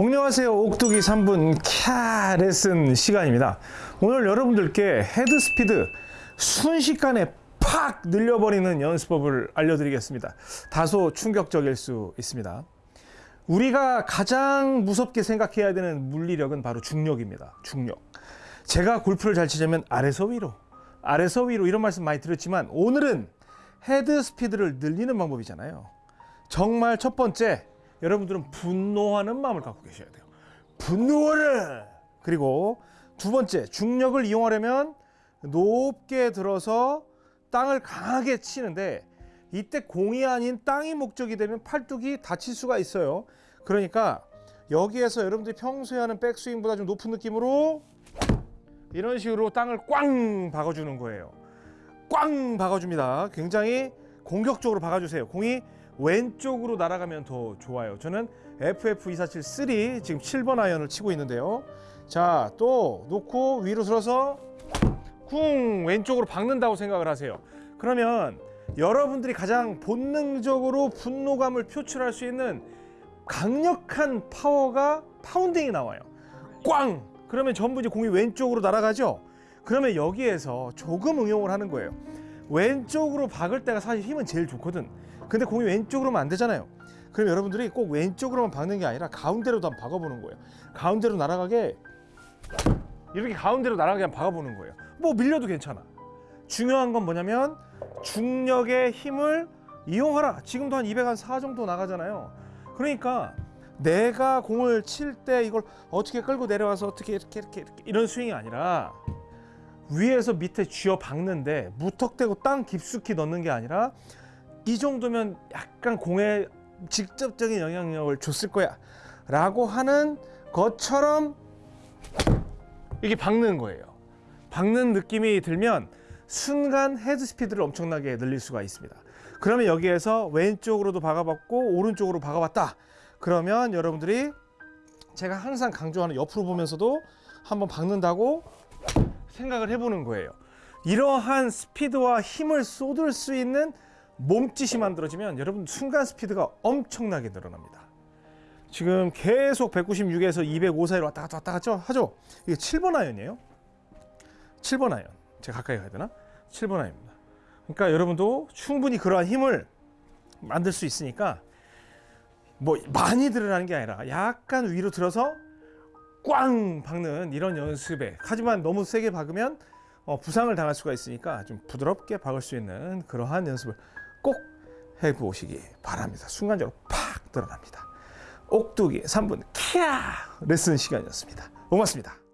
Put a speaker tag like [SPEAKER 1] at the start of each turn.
[SPEAKER 1] 안녕하세요. 옥두기 3분 캬 레슨 시간입니다. 오늘 여러분들께 헤드 스피드 순식간에 팍 늘려버리는 연습법을 알려드리겠습니다. 다소 충격적일 수 있습니다. 우리가 가장 무섭게 생각해야 되는 물리력은 바로 중력입니다. 중력. 제가 골프를 잘 치자면 아래서 위로 아래서 위로 이런 말씀 많이 들었지만 오늘은 헤드 스피드를 늘리는 방법이잖아요. 정말 첫 번째 여러분들은 분노하는 마음을 갖고 계셔야 돼요. 분노하라! 그리고 두 번째, 중력을 이용하려면 높게 들어서 땅을 강하게 치는데 이때 공이 아닌 땅이 목적이 되면 팔뚝이 다칠 수가 있어요. 그러니까 여기에서 여러분들이 평소에 하는 백스윙보다 좀 높은 느낌으로 이런 식으로 땅을 꽝 박아주는 거예요. 꽝 박아줍니다. 굉장히 공격적으로 박아주세요. 공이 왼쪽으로 날아가면 더 좋아요. 저는 FF2473 지금 7번 아이언을 치고 있는데요. 자, 또 놓고 위로 들어서 쿵 왼쪽으로 박는다고 생각을 하세요. 그러면 여러분들이 가장 본능적으로 분노감을 표출할 수 있는 강력한 파워가 파운딩이 나와요. 꽝! 그러면 전부 이제 공이 왼쪽으로 날아가죠? 그러면 여기에서 조금 응용을 하는 거예요. 왼쪽으로 박을 때가 사실 힘은 제일 좋거든. 근데 공이 왼쪽으로만 안 되잖아요. 그럼 여러분들이 꼭 왼쪽으로만 박는 게 아니라 가운데로도 한번 박아보는 거예요. 가운데로 날아가게 이렇게 가운데로 날아가게 한번 박아보는 거예요. 뭐 밀려도 괜찮아. 중요한 건 뭐냐면 중력의 힘을 이용하라. 지금도 한 204 정도 나가잖아요. 그러니까 내가 공을 칠 때 이걸 어떻게 끌고 내려와서 어떻게 이렇게 이렇게, 이렇게 이런 스윙이 아니라 위에서 밑에 쥐어 박는데 무턱대고 땅 깊숙이 넣는 게 아니라 이 정도면 약간 공에 직접적인 영향력을 줬을 거야 라고 하는 것처럼 이게 박는 거예요. 박는 느낌이 들면 순간 헤드 스피드를 엄청나게 늘릴 수가 있습니다. 그러면 여기에서 왼쪽으로도 박아봤고 오른쪽으로 박아봤다. 그러면 여러분들이 제가 항상 강조하는 옆으로 보면서도 한번 박는다고 생각을 해보는 거예요. 이러한 스피드와 힘을 쏟을 수 있는 몸짓이 만들어지면 여러분 순간 스피드가 엄청나게 늘어납니다. 지금 계속 196에서 205 사이로 왔다 갔다 왔다 갔다 하죠? 이게 7번 아이언이에요. 7번 아이언. 제가 가까이 가야 되나? 7번 아이언입니다. 그러니까 여러분도 충분히 그러한 힘을 만들 수 있으니까 뭐 많이 들라는 게 아니라 약간 위로 들어서 꽝 박는 이런 연습의 하지만 너무 세게 박으면 어, 부상을 당할 수가 있으니까 좀 부드럽게 박을 수 있는 그러한 연습을 꼭 해보시기 바랍니다. 순간적으로 팍 늘어납니다. 옥두기 3분 캬 레슨 시간이었습니다. 고맙습니다.